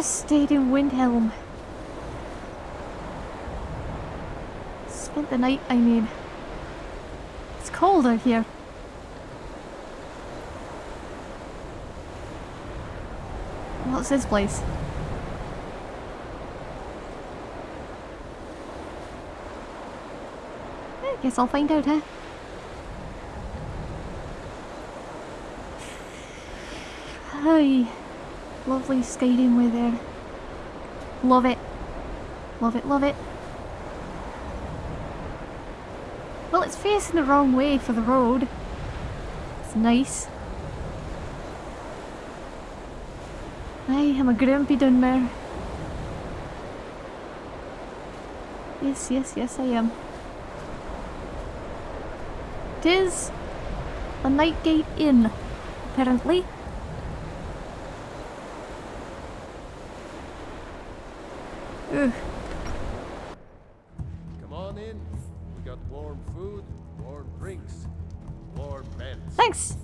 Just stayed in Windhelm. Spent the night, I mean. It's cold out here. What's this place? I guess I'll find out, huh? Hi. Lovely skating with there. Love it. Love it, love it. Well, it's facing the wrong way for the road. It's nice. Aye, I'm a grumpy Dunmer. Yes, yes, yes, I am. Tis a Nightgate Inn, apparently. Ugh. Come on in. We got warm food, warm drinks, warm beds. Thanks!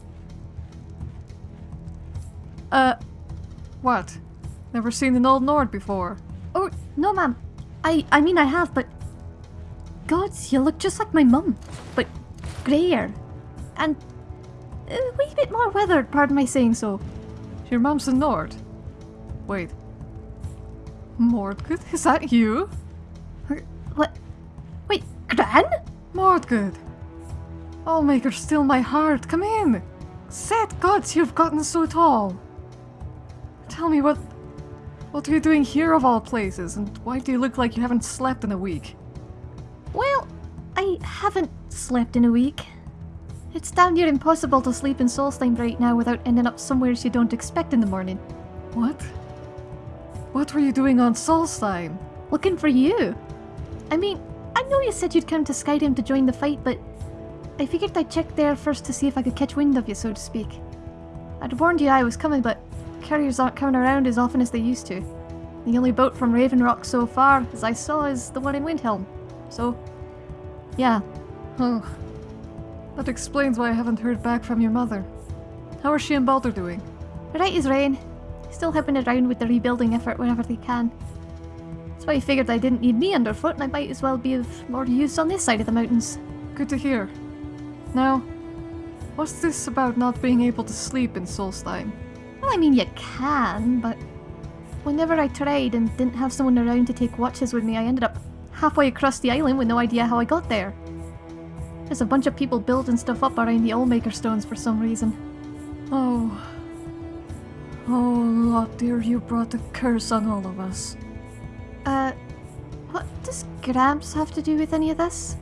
Uh, what? Never seen an old Nord before. Oh, no ma'am. I, I mean I have, but... Gods, you look just like my mum. But greyer. And a wee bit more weathered, pardon my saying so. Your mum's a Nord. Wait. Mordgood, is that you? What? Wait, Gran? Mordgood. Oh, Allmaker, still my heart, come in. Set gods, you've gotten so tall. Tell me what... What are you doing here of all places, and why do you look like you haven't slept in a week? Well, I haven't slept in a week. It's damn near impossible to sleep in Solstheim right now without ending up somewhere you don't expect in the morning. What? What were you doing on Solstheim? Looking for you. I mean, I know you said you'd come to Skyrim to join the fight, but I figured I'd check there first to see if I could catch wind of you, so to speak. I'd warned you I was coming, but carriers aren't coming around as often as they used to. The only boat from Ravenrock so far, as I saw, is the one in Windhelm. So, yeah. Oh. That explains why I haven't heard back from your mother. How are she and Balder doing? Right as rain. Still helping around with the rebuilding effort whenever they can. That's why I figured I didn't need me underfoot and I might as well be of more use on this side of the mountains. Good to hear. Now, what's this about not being able to sleep in Solstheim? Well, I mean, you can, but whenever I tried and didn't have someone around to take watches with me, I ended up halfway across the island with no idea how I got there. There's a bunch of people building stuff up around the Allmaker stones for some reason. Oh. Oh, Lot dear, you brought a curse on all of us. Uh, what does Gramps have to do with any of this?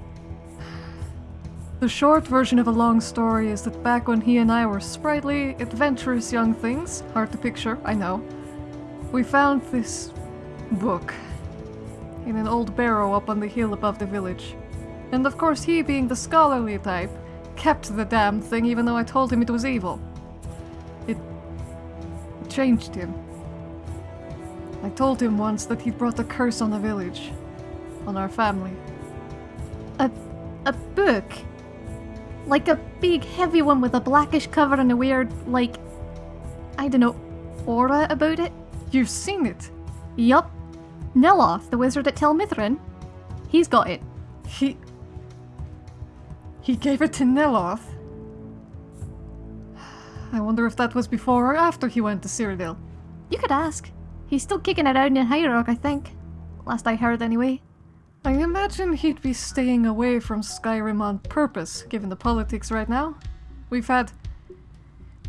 The short version of a long story is that back when he and I were sprightly, adventurous young things, hard to picture, I know, we found this book in an old barrow up on the hill above the village. And of course, he, being the scholarly type, kept the damn thing even though I told him it was evil. Changed him. I told him once that he'd brought a curse on the village, on our family. A, a book? Like a big heavy one with a blackish cover and a weird, like, I don't know, aura about it? You've seen it! Yup. Neloth, the wizard at Tel Mithryn. He's got it. He. He gave it to Neloth. I wonder if that was before or after he went to Cyrodiil. You could ask. He's still kicking around in High Rock, I think. Last I heard, anyway. I imagine he'd be staying away from Skyrim on purpose, given the politics right now. We've had.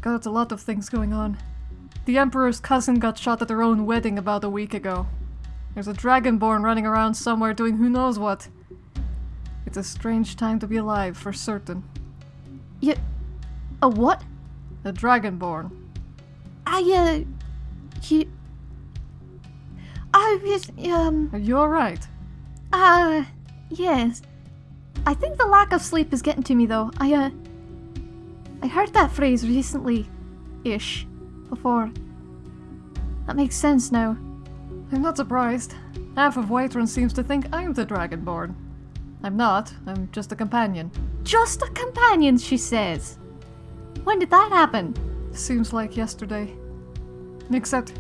got a lot of things going on. The Emperor's cousin got shot at her own wedding about a week ago. There's a Dragonborn running around somewhere doing who knows what. It's a strange time to be alive, for certain. You. A what? A dragonborn. I, uh. You. I was, um. You're right. Uh. Yes. I think the lack of sleep is getting to me, though. I, uh. I heard that phrase recently ish before. That makes sense now. I'm not surprised. Half of Whiterun seems to think I'm the Dragonborn. I'm not, I'm just a companion. Just a companion, she says. When did that happen? Seems like yesterday. Except.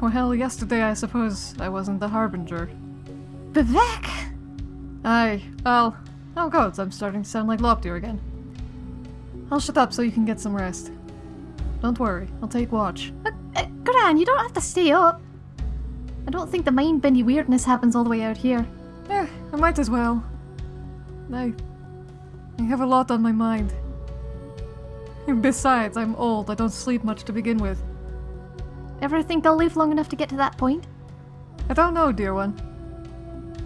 Well, yesterday I suppose I wasn't the Harbinger. Vivec! Aye, I'll. Oh god, I'm starting to sound like Loptir again. I'll shut up so you can get some rest. Don't worry, I'll take watch. Uh, uh, Gran, you don't have to stay up. I don't think the mind bendy weirdness happens all the way out here. Eh, I might as well. I. I have a lot on my mind. Besides, I'm old, I don't sleep much to begin with. Ever think I'll live long enough to get to that point? I don't know, dear one.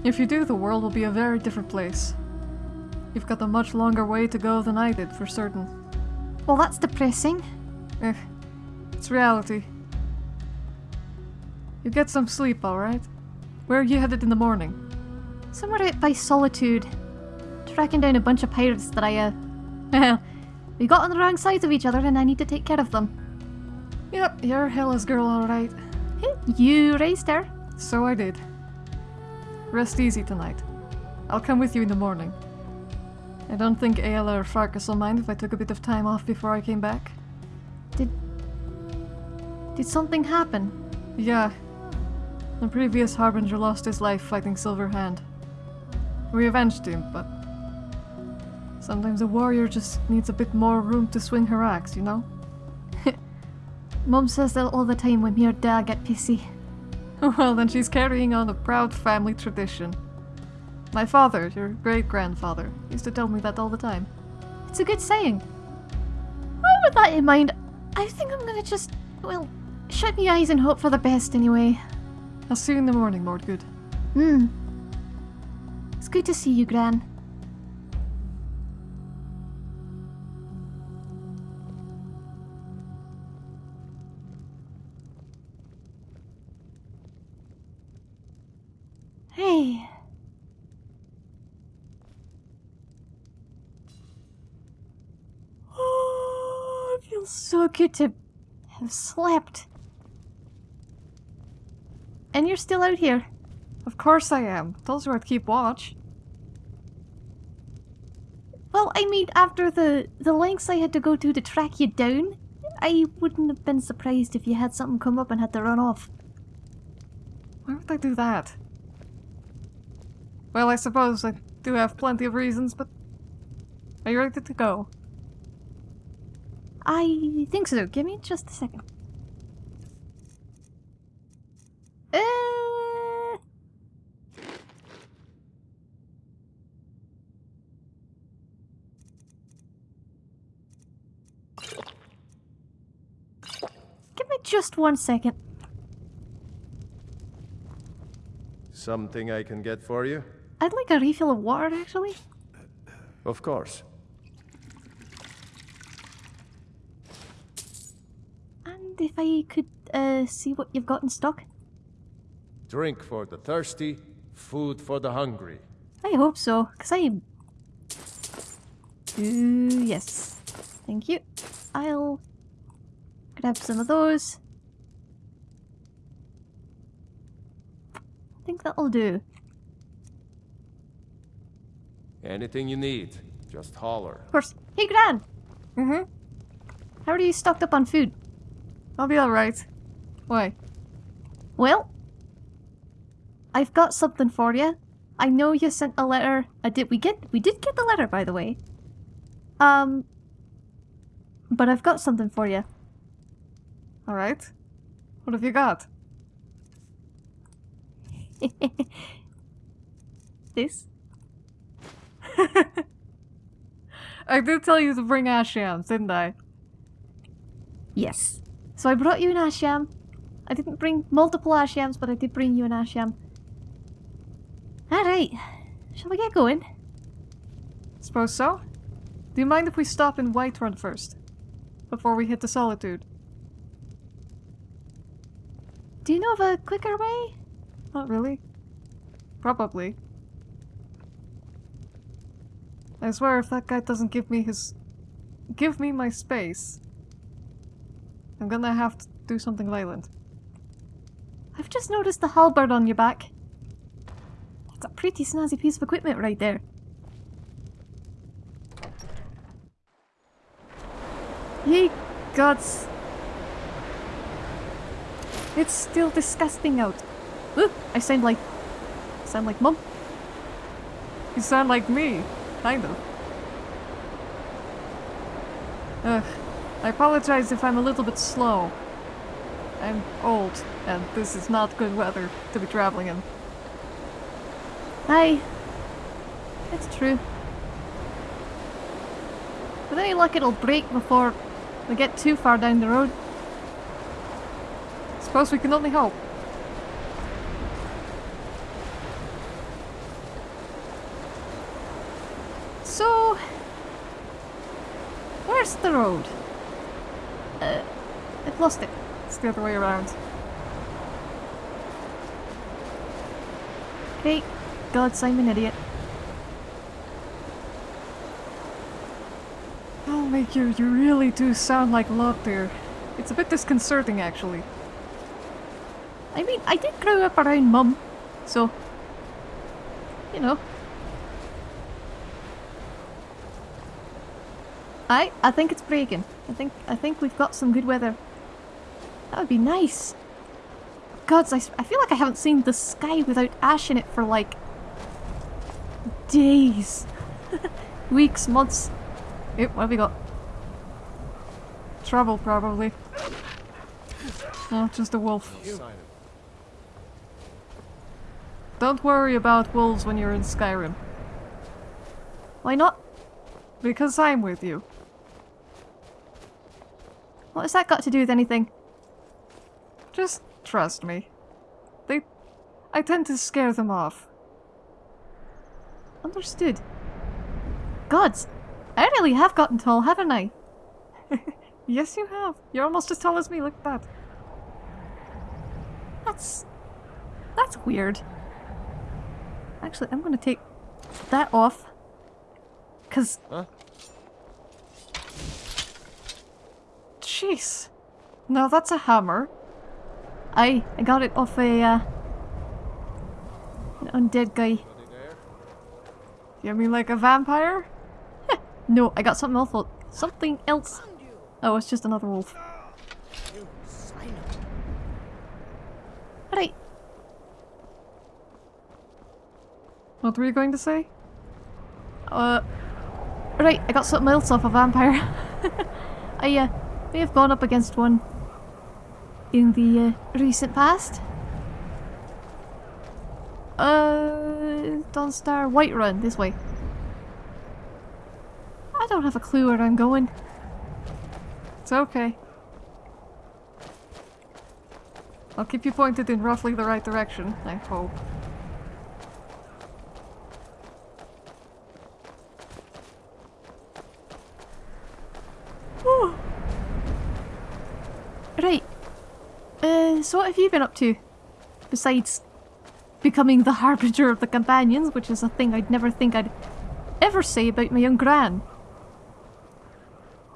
If you do, the world will be a very different place. You've got a much longer way to go than I did, for certain. Well, that's depressing. Eh, it's reality. You get some sleep, alright? Where are you headed in the morning? Somewhere out by Solitude. Tracking down a bunch of pirates that I, uh. We got on the wrong sides of each other and I need to take care of them. Yep, you're Hella's girl, alright. You raised her. So I did. Rest easy tonight. I'll come with you in the morning. I don't think Aela or Farkas will mind if I took a bit of time off before I came back. Did. Did something happen? Yeah. The previous Harbinger lost his life fighting Silverhand. We avenged him, but. Sometimes a warrior just needs a bit more room to swing her axe, you know? Mom says that all the time when me or Dad get pissy. well, then she's carrying on a proud family tradition. My father, your great grandfather, used to tell me that all the time. It's a good saying. Well, with that in mind, I think I'm gonna just, well, shut my eyes and hope for the best anyway. I'll see you in the morning, Mordgood. Hmm. It's good to see you, Gran. So good to have slept. And you're still out here. Of course I am. Told you I'd keep watch. Well, I mean, after the, the lengths I had to go to to track you down, I wouldn't have been surprised if you had something come up and had to run off. Why would I do that? Well, I suppose I do have plenty of reasons, but... Are you ready to go? I think so. Give me just a second. Uh... Give me just one second. Something I can get for you? I'd like a refill of water, actually. Of course. And if I could uh, see what you've got in stock. Drink for the thirsty, food for the hungry. I hope so, because I... Ooh, yes. Thank you. I'll grab some of those. I think that'll do. Anything you need, just holler. Of course. Hey, Gran! Mm-hmm. How are you stocked up on food? I'll be alright. Why? Well, I've got something for you. I know you sent a letter. I did. We get. We did get the letter, by the way. Um. But I've got something for you. Alright. What have you got? this. I did tell you to bring ash yams, didn't I? Yes. So I brought you an ash yam. I didn't bring multiple ash yams, but I did bring you an ash yam. Alright. Shall we get going? Suppose so? Do you mind if we stop in Whiterun first? Before we hit the Solitude? Do you know of a quicker way? Not really. Probably. I swear if that guy doesn't give me his... Give me my space. I'm gonna have to do something violent. I've just noticed the halberd on your back. That's a pretty snazzy piece of equipment right there. Ye gods! It's still disgusting out. Ooh, I sound like... sound like mum. You sound like me. Kind of. Ugh. I apologize if I'm a little bit slow. I'm old, and this is not good weather to be traveling in. Aye. It's true. With any luck it'll break before we get too far down the road. Suppose we can only hope. So... Where's the road? Uh, I've lost it. It's the other way around. Hey, God, I'm an idiot. Oh, make you, you really do sound like Lockdeer. It's a bit disconcerting, actually. I mean, I did grow up around mum, so... You know. I I think it's breaking. I think I think we've got some good weather. That would be nice. Gods, I, I feel like I haven't seen the sky without ash in it for like days, weeks, months. Yep, what have we got? Trouble, probably. Oh, just a wolf. No sign of Don't worry about wolves when you're in Skyrim. Why not? Because I'm with you. What has that got to do with anything? Just trust me. They... I tend to scare them off. Understood. Gods, I really have gotten tall, haven't I? Yes, you have. You're almost as tall as me, look at that. That's... That's weird. Actually, I'm gonna take that off. Cause Huh? Jeez. Now that's a hammer. I I got it off a uh, an undead guy. You mean like a vampire? No, I got something else. Something else. Oh, it's just another wolf. You sign of Right. What were you going to say? Uh. Right, I got something else off a vampire. I uh, may have gone up against one in the uh, recent past. Uh, Dawnstar Whiterun, this way. I don't have a clue where I'm going. It's okay. I'll keep you pointed in roughly the right direction, I hope. Right. Uh, so what have you been up to? Besides becoming the harbinger of the companions, which is a thing I'd never think I'd ever say about my young gran.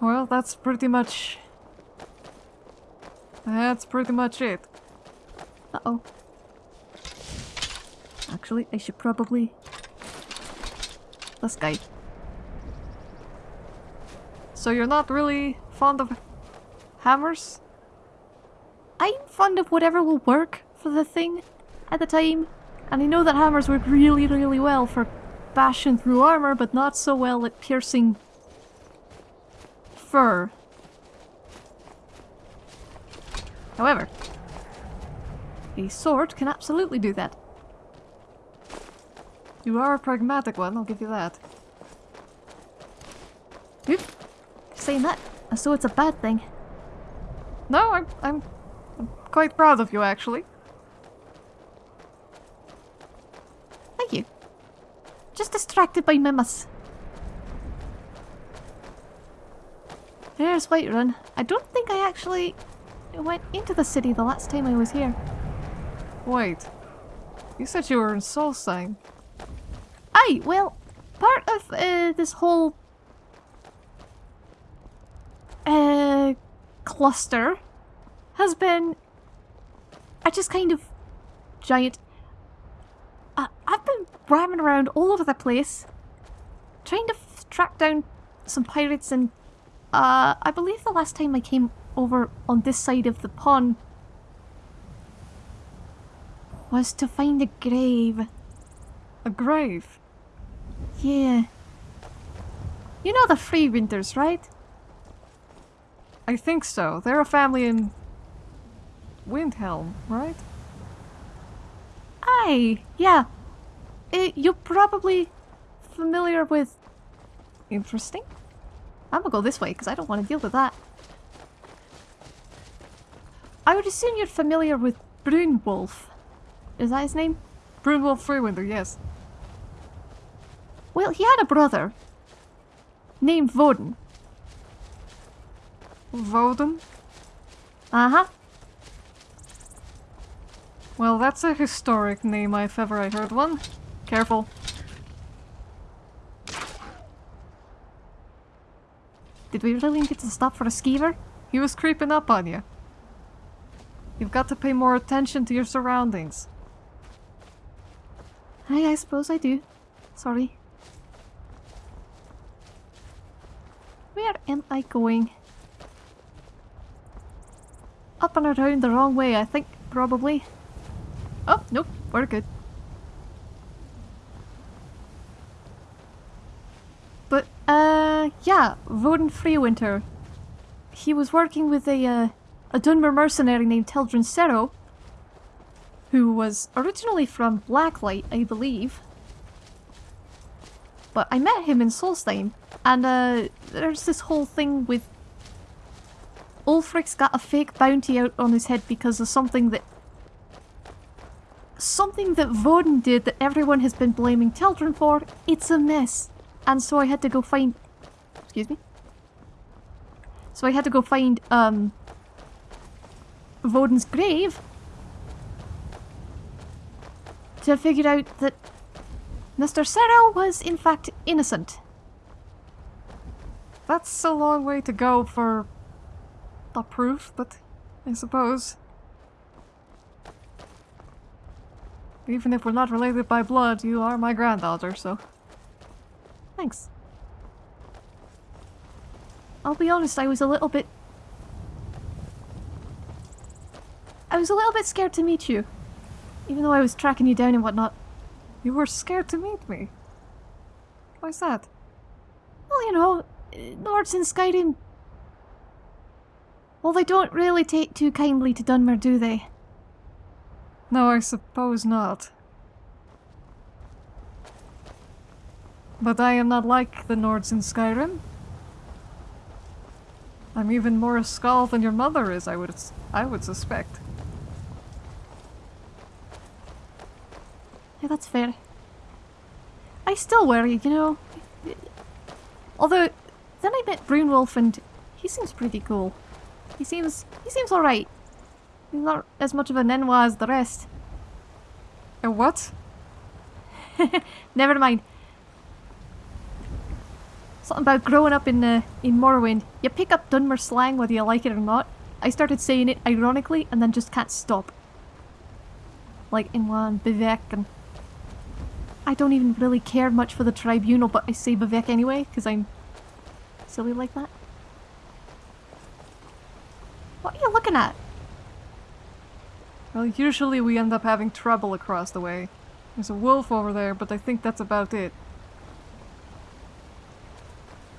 Well, that's pretty much... That's pretty much it. Uh-oh. Actually, I should probably... This guy. So you're not really fond of hammers? I'm fond of whatever will work for the thing at the time. And I know that hammers work really, really well for bashing through armor, but not so well at piercing fur. However, a sword can absolutely do that. You are a pragmatic one, I'll give you that. Oop. Saying that, though it's a bad thing. No, I'm, I'm quite proud of you, actually. Thank you. Just distracted by Mimas. There's Whiterun. I don't think I actually went into the city the last time I was here. Wait. You said you were in Solstheim. Aye, well, part of uh, this whole uh, cluster has been I just kind of giant. Uh, I've been ramming around all over the place, trying to track down some pirates, and uh, I believe the last time I came over on this side of the pond was to find a grave. A grave? Yeah. You know the Free Winters, right? I think so. They're a family in Windhelm, right? Aye, yeah. Uh, you're probably familiar with... Interesting. I'm gonna go this way because I don't want to deal with that. I would assume you're familiar with Brunwulf. Is that his name? Brunwulf Free-Winter, yes. Well, he had a brother named Voden. Voden? Uh-huh. Well, that's a historic name if ever I heard one. Careful. Did we really need to stop for a skeever? He was creeping up on you. You've got to pay more attention to your surroundings. Aye, I suppose I do. Sorry. Where am I going? Up and around the wrong way, I think, probably. Oh, nope, we're good. But, uh, yeah, Voden Freewinter. He was working with a, uh, a Dunmer mercenary named Teldryn Sero, who was originally from Blacklight, I believe. But I met him in Solstheim, and uh, there's this whole thing with Ulfric's got a fake bounty out on his head because of something that something that Voden did that everyone has been blaming Teldryn for. It's a mess. And so I had to go find excuse me. So I had to go find um Voden's grave to figure out that Mr. Sero was in fact innocent. That's a long way to go for the proof, but I suppose. Even if we're not related by blood, you are my granddaughter, so. Thanks. I'll be honest, I was a little bit... I was a little bit scared to meet you. Even though I was tracking you down and whatnot. You were scared to meet me. Why's that? Well, you know, Nords in Skyrim... Well, they don't really take too kindly to Dunmer, do they? No, I suppose not. But I am not like the Nords in Skyrim. I'm even more a skull than your mother is, I would I would suspect. Yeah, that's fair. I still worry, you know. Although, then I met Brunwulf and he seems pretty cool. He seems he seems alright. Not as much of a n'wah as the rest. A what? Never mind. Something about growing up in uh, in Morrowind. You pick up Dunmer slang whether you like it or not. I started saying it ironically and then just can't stop. Like in one Bivek and I don't even really care much for the tribunal, but I say Vivec anyway, because I'm silly like that. What are you looking at? Well, usually we end up having trouble across the way. There's a wolf over there, but I think that's about it.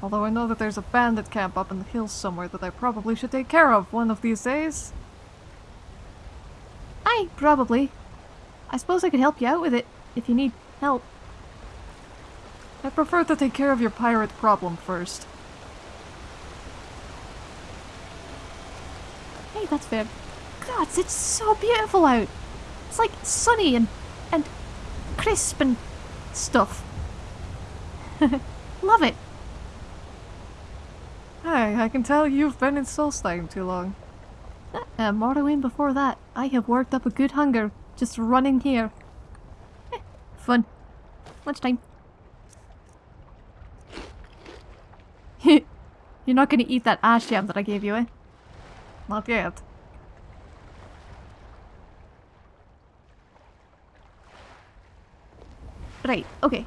Although I know that there's a bandit camp up in the hills somewhere that I probably should take care of one of these days. Aye, probably. I suppose I could help you out with it, if you need help. I prefer to take care of your pirate problem first. Hey, that's fair. God, it's so beautiful out. It's like sunny and and crisp and stuff. Love it. Hey, I can tell you've been in Solstheim too long. Uh, Morrowind before that, I have worked up a good hunger just running here. Eh, fun. Lunchtime. You're not gonna eat that ash yam that I gave you, eh? Not yet. Right, okay.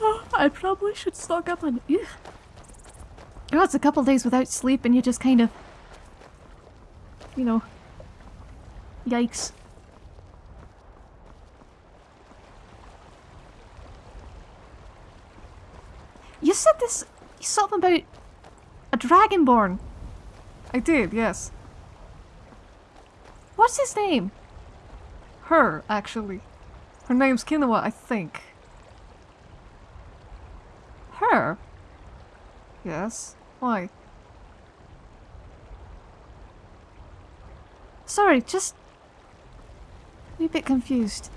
I probably should stock up on... Ugh. Oh, it's a couple days without sleep and you just kind of... You know... Yikes. You said this... You something about... A Dragonborn. I did, yes. What's his name? Her, actually. Her name's Kinoa, I think. Her? Yes? Why? Sorry, just... I'm a bit confused.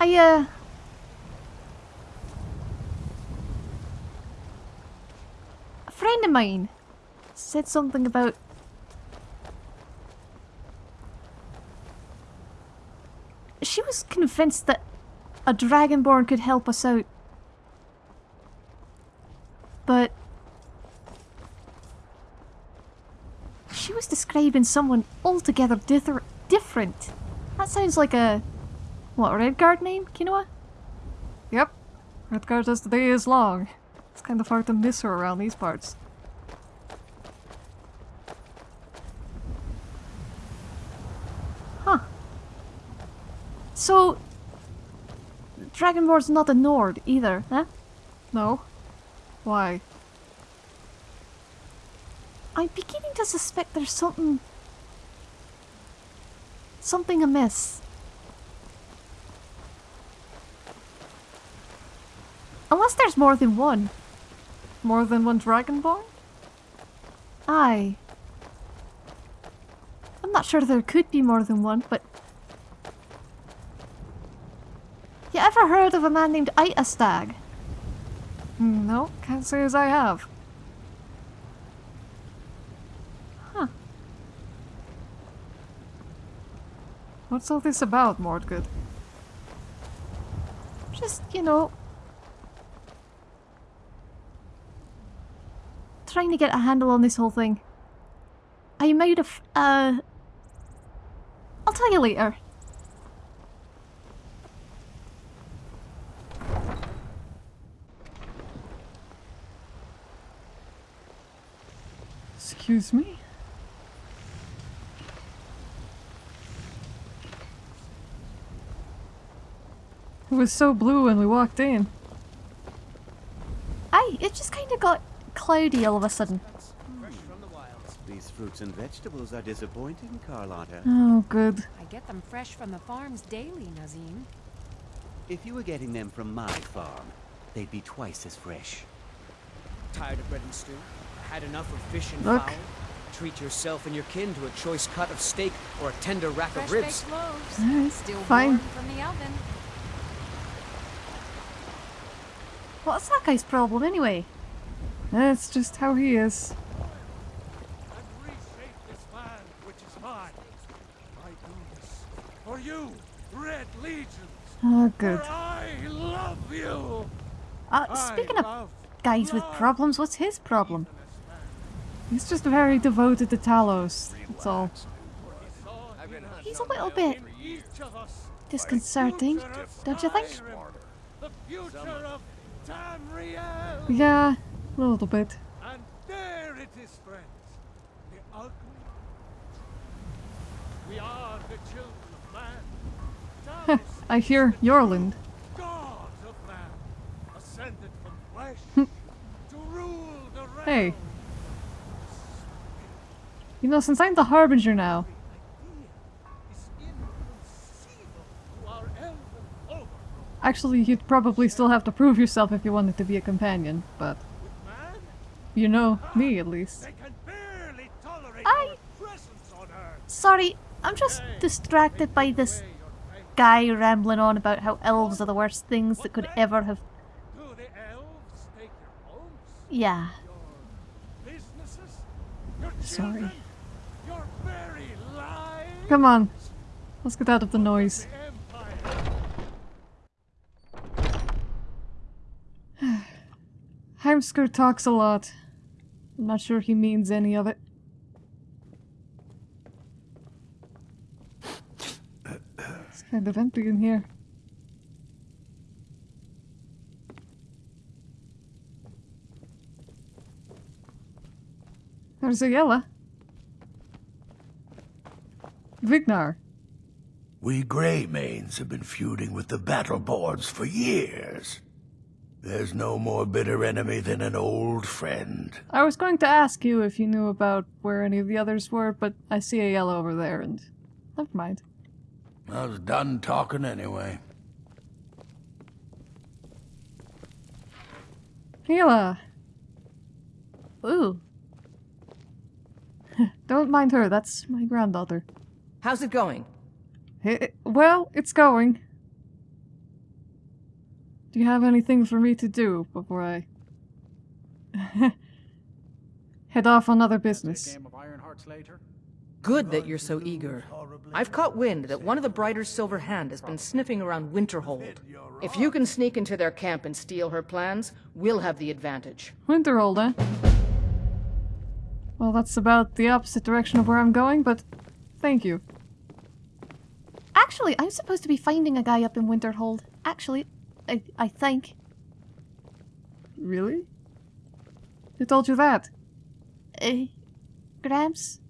I, uh... A friend of mine said something about... She was convinced that a Dragonborn could help us out. But... She was describing someone altogether different. That sounds like a... What, Redguard name, Kinoa? Yep. Redguard as the day is long. It's kind of hard to miss her around these parts. Huh. So... Dragonborn's not a Nord either, huh? No? Why? I'm beginning to suspect there's something... Something amiss. Unless there's more than one. More than one Dragonborn? Aye. I'm not sure there could be more than one, but... You ever heard of a man named Itastag? Hmm, No, can't say as I have. Huh. What's all this about, Mordgood? Just, you know... Trying to get a handle on this whole thing. I might have, uh... I'll tell you later. Excuse me? It was so blue when we walked in. Aye, it just kind of got cloudy all of a sudden. Fresh from the wilds. These fruits and vegetables are disappointing, Carlotta. Oh, good. I get them fresh from the farms daily, Nazeem. If you were getting them from my farm, they'd be twice as fresh. Tired of bread and stew? Had enough of fish and Look. fowl? Treat yourself and your kin to a choice cut of steak or a tender rack Fresh of ribs. baked loaves, Alright, still fine. warm from the oven. What's that guy's problem anyway? That's just how he is. And reshape this land which is mine. I do this for you, Red Legions. Oh, good. For I love you. Uh, I speaking of love guys with problems, what's his problem? This man. He's just very devoted to Talos. That's all. He's a little bit Each of us disconcerting, don't you think? Skyrim, The future of Tamriel. Yeah, a little bit. And there it is, friends. The ugly. We are the children of man. I hear Yorland. God of man, ascended from flesh to rule the realm. Hey. You know, since I'm the Harbinger now, Is inconceivable to our elven overlord. actually you'd probably still have to prove yourself if you wanted to be a companion, but you know me at least. they can barely tolerate Aye. our presence on earth. Sorry, I'm just distracted by this Weigh your fate guy rambling on about how elves are the worst things that could ever have. Do the elves take your homes, Yeah. your businesses, your Sorry. children, your very lives? Come on. Let's get out of the noise. Heimskr talks a lot. I'm not sure he means any of it. It's kind of empty in here. There's Aela. Vignar. We Greymanes have been feuding with the Battle-Borns for years. There's no more bitter enemy than an old friend. I was going to ask you if you knew about where any of the others were, but I see Aela over there and never mind. I was done talking anyway. Hila, Ooh. don't mind her, that's my granddaughter. How's it going? Eh, well, it's going. Do you have anything for me to do before I head off on other business? Game of Iron Hearts later. Good that you're so eager. I've caught wind that one of the Brighter's Silver Hand has been sniffing around Winterhold. If you can sneak into their camp and steal her plans, we'll have the advantage. Winterhold, eh? Well, that's about the opposite direction of where I'm going, but thank you. Actually, I'm supposed to be finding a guy up in Winterhold. Actually, I, I think. Really? Who told you that? Uh, Gramps?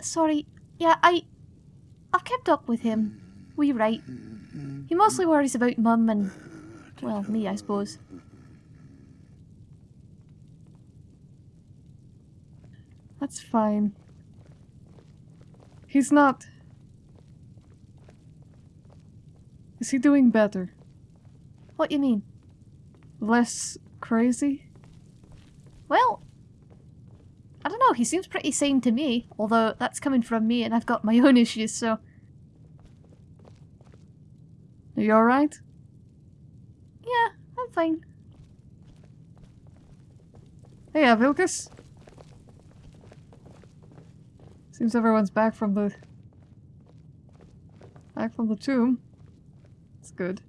Sorry. Yeah, I. I've kept up with him. We right. He mostly worries about Mum and. Well, me, I suppose. That's fine. He's not. Is he doing better? What you mean? Less crazy? Well, I don't know. He seems pretty sane to me. Although that's coming from me, and I've got my own issues. So Are you alright? yeah, I'm fine. Hey, uh, Seems everyone's back from the... Back from the tomb. It's good.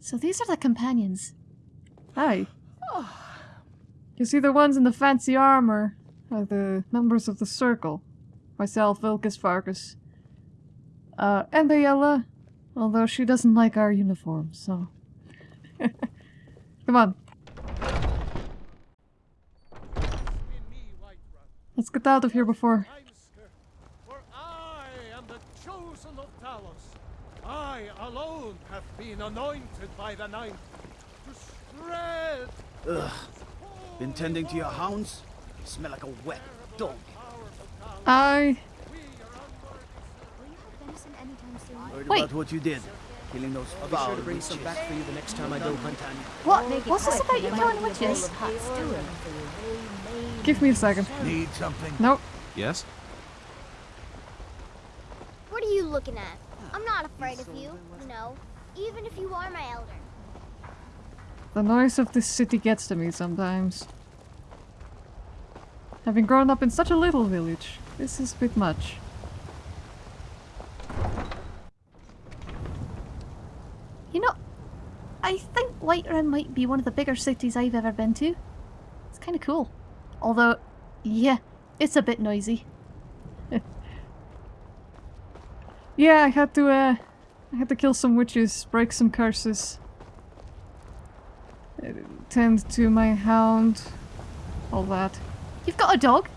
So these are the companions. Hi. You see the ones in the fancy armor are the members of the Circle. Myself, Vilkas Farkas. Uh, and Aela, although she doesn't like our uniform, so... Come on, In me, Whiterun. Let's get out of here before... Heimskr, for I am the chosen of Talos. I alone have been anointed by the Ninth to spread Ugh. Been tending to your hounds? You smell like a wet dog. I... Worried Wait. about what you did. Killing those I'll be sure to bring some back for you the next time I go hunt. What? What's this about you killing witches? Give me a second. Need something? Nope. Yes? What are you looking at? I'm not afraid of you, you know, even if you are my elder. The noise of this city gets to me sometimes. Having grown up in such a little village, this is a bit much. You know, I think Whiterun might be one of the bigger cities I've ever been to. It's kind of cool. Although, yeah, it's a bit noisy. Yeah, I had to, uh, I had to kill some witches, break some curses, uh, tend to my hound, all that. You've got a dog?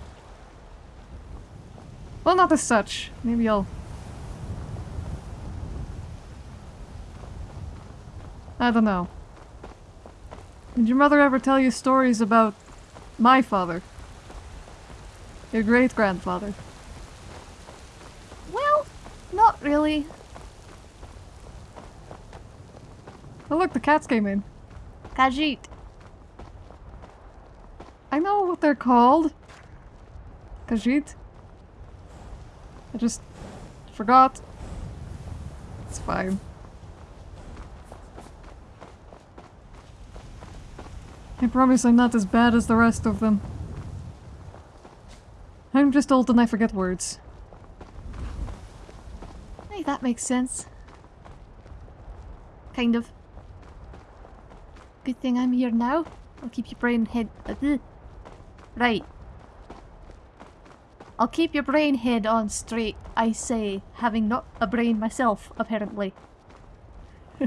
Well, not as such. Maybe I'll... I don't know. Did your mother ever tell you stories about my father? Your great-grandfather? Well, not really. Oh look, the cats came in. Khajiit. I know what they're called. Khajiit. I just forgot. It's fine. I promise I'm not as bad as the rest of them. I'm just old and I forget words. Hey, that makes sense. Kind of. Good thing I'm here now. I'll keep your brain head. Right. I'll keep your brain head on straight, I say, having not a brain myself, apparently.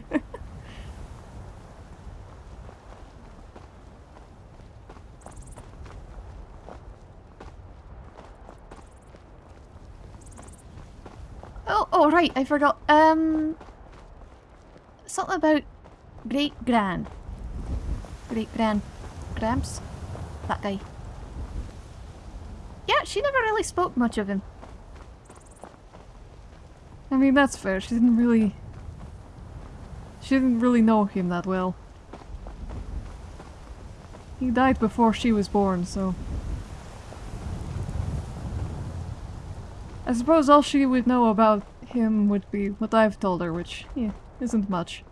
oh, oh, right, I forgot. Um, something about great gran. Great gran, Gramps, that guy. Yeah, she never really spoke much of him. I mean, that's fair. She didn't really... She didn't really know him that well. He died before she was born, so... I suppose all she would know about him would be what I've told her, which, yeah, isn't much.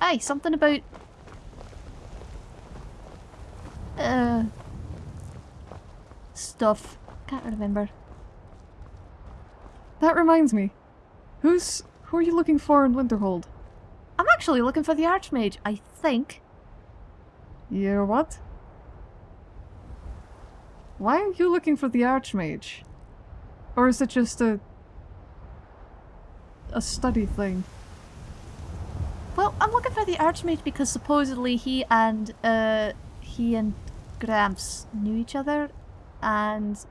Aye, something about... Uh... Stuff. Can't remember. That reminds me. Who's... who are you looking for in Winterhold? I'm actually looking for the Archmage, I think. You're what? Why are you looking for the Archmage? Or is it just a... a study thing? Well, I'm looking for the Archmage because supposedly he and, uh, he and Gramps knew each other, and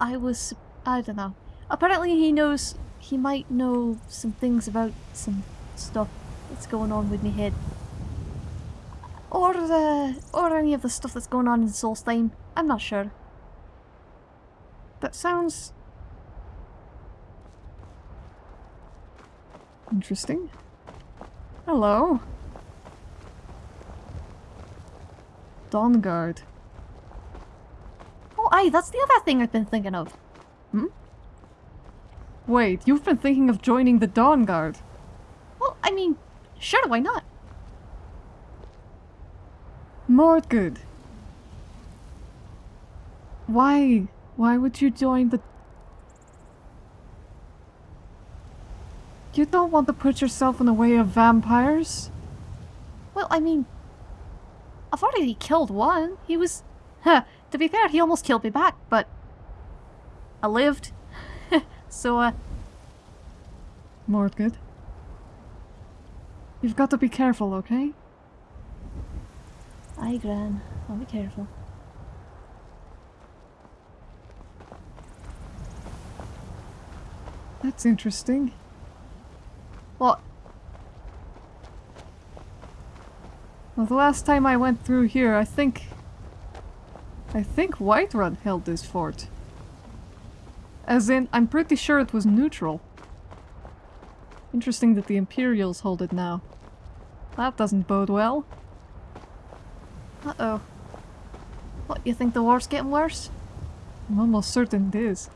I was, I don't know. Apparently he knows, he might know some things about some stuff that's going on with me head. Or, uh, or any of the stuff that's going on in Solstheim. I'm not sure. That sounds... Interesting. Hello. Dawnguard. Oh, aye, that's the other thing I've been thinking of. Hmm? Wait, you've been thinking of joining the Dawnguard? Well, I mean, sure, why not? More good. Why? Why would you join the... You don't want to put yourself in the way of vampires? Well, I mean, I've already killed one. He was... Huh, to be fair, he almost killed me back, but... I lived. so, uh... More good. You've got to be careful, okay? Aye, Gran. I'll be careful. That's interesting. What? Well, the last time I went through here, I think... I think Whiterun held this fort. As in, I'm pretty sure it was neutral. Interesting that the Imperials hold it now. That doesn't bode well. Uh-oh. What, you think the war's getting worse? I'm almost certain it is.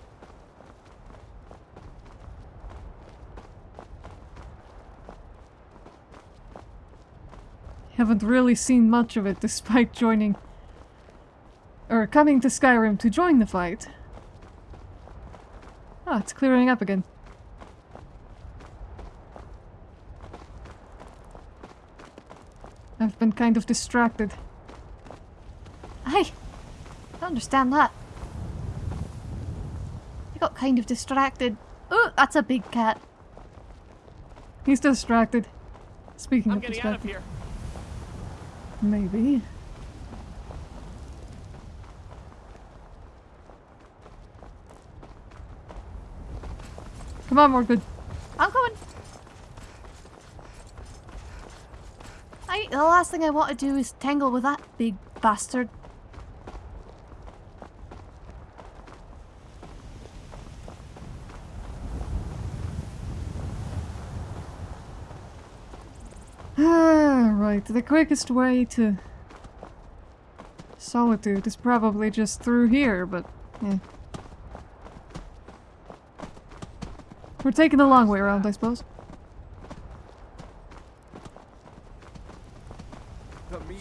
Haven't really seen much of it despite joining... Or coming to Skyrim to join the fight. Ah, it's clearing up again. I've been kind of distracted. Aye. I understand that. I got kind of distracted. Oh, that's a big cat. He's distracted. Speaking I'm of getting out of distracted. here. Maybe. Come on, more good. I'm coming. I, the last thing I want to do is tangle with that big bastard. Ah, right. The quickest way to Solitude is probably just through here, but eh. We're taking the long way around, I suppose.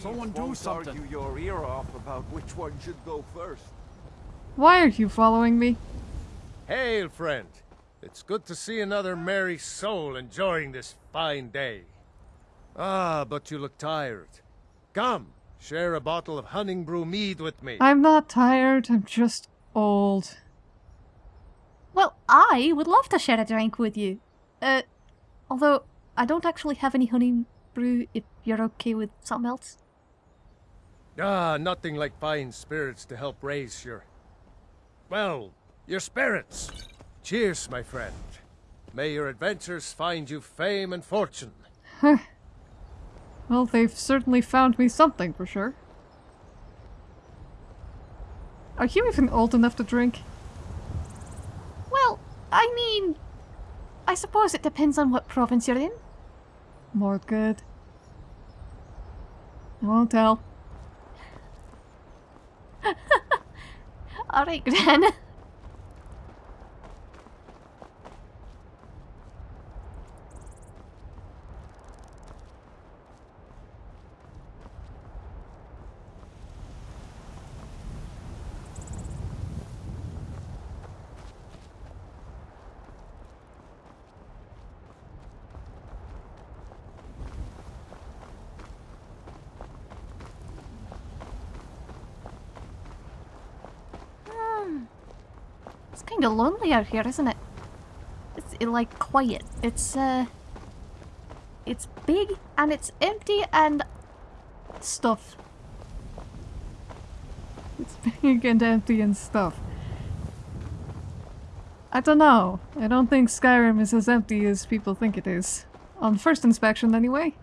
Someone do something. argue your ear off about which one should go first. Why are you following me? Hail, friend. It's good to see another merry soul enjoying this fine day. Ah, but you look tired. Come, share a bottle of Honningbrew mead with me. I'm not tired, I'm just old. Well, I would love to share a drink with you. Uh, although I don't actually have any honey brew if you're okay with something else. Ah, nothing like fine spirits to help raise your... Well, your spirits. Cheers, my friend. May your adventures find you fame and fortune. well, they've certainly found me something for sure. Are you even old enough to drink? Well, I mean... I suppose it depends on what province you're in. More good. I won't tell. Alright, Gran. kind of lonely out here, isn't it? It's it, like quiet. It's uh, it's big and it's empty and stuff. It's big and empty and stuff. I don't know. I don't think Skyrim is as empty as people think it is. On first inspection, anyway.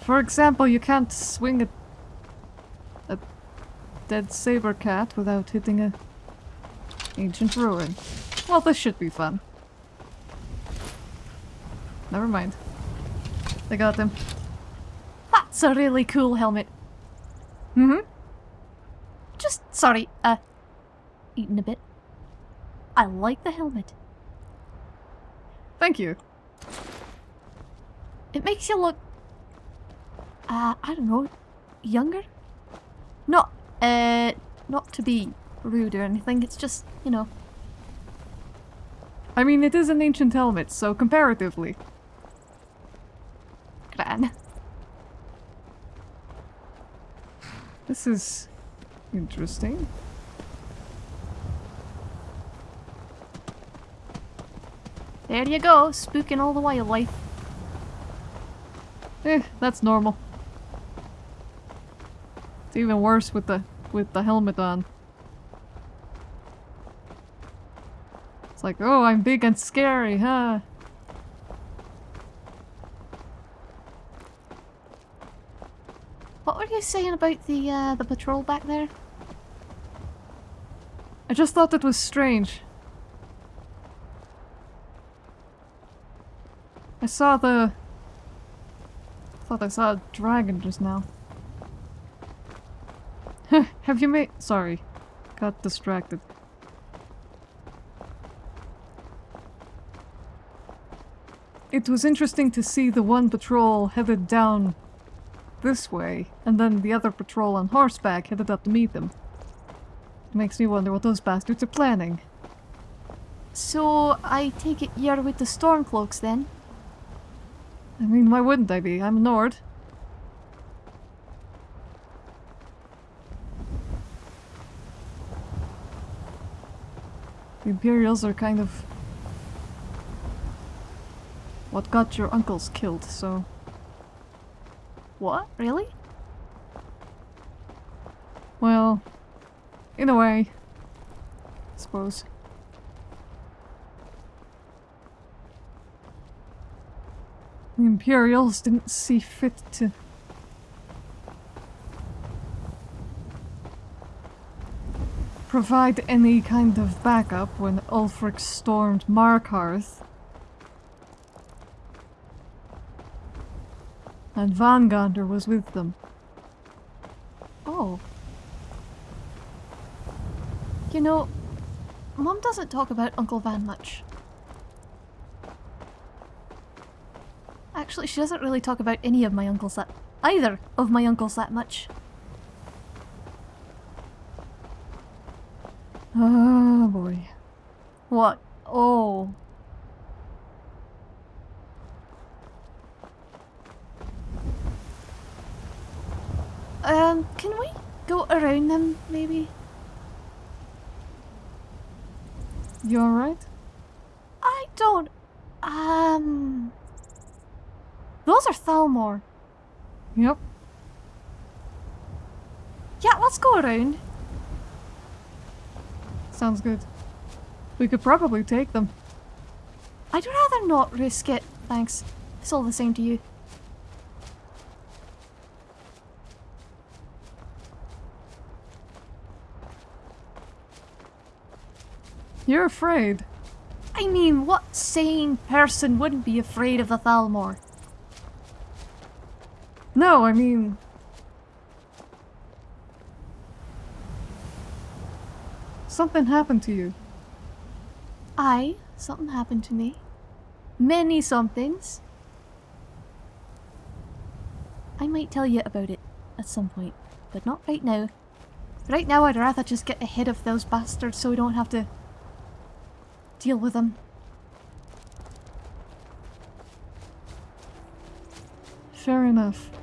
For example, you can't swing a dead saber cat without hitting a ancient ruin. Well, this should be fun. Never mind. I got him. That's a really cool helmet. Mm-hmm. Just, sorry, uh, eating a bit. I like the helmet. Thank you. It makes you look, uh, I don't know, younger? Not uh, not to be rude or anything, it's just, you know. I mean, it is an ancient helmet, so comparatively. Gran. This is interesting. There you go, spooking all the wildlife. Eh, that's normal. It's even worse with the with the helmet on. It's like, oh, I'm big and scary, huh? What were you saying about the uh, the patrol back there? I just thought it was strange. I saw the... I thought I saw a dragon just now. Have you made- sorry. Got distracted. It was interesting to see the one patrol headed down this way, and then the other patrol on horseback headed up to meet them. It makes me wonder what those bastards are planning. So, I take it you're with the Stormcloaks then? I mean, why wouldn't I be? I'm a Nord. Imperials are kind of what got your uncles killed, so... What? Really? Well, in a way, I suppose. The Imperials didn't see fit to provide any kind of backup when Ulfric stormed Markarth. And Vangander was with them. Oh. You know, Mom doesn't talk about Uncle Van much. Actually, she doesn't really talk about any of my uncles that... Either of my uncles that much. Oh boy. What? Oh. Um, can we go around them, maybe? You alright? I don't... Um... Those are Thalmor. Yep. Yeah, let's go around. Sounds good. We could probably take them. I'd rather not risk it, thanks. It's all the same to you. You're afraid. I mean, what sane person wouldn't be afraid of the Thalmor? No, I mean... Something happened to you. Aye, something happened to me. Many somethings. I might tell you about it at some point, but not right now. Right now I'd rather just get ahead of those bastards so we don't have to deal with them. Fair enough.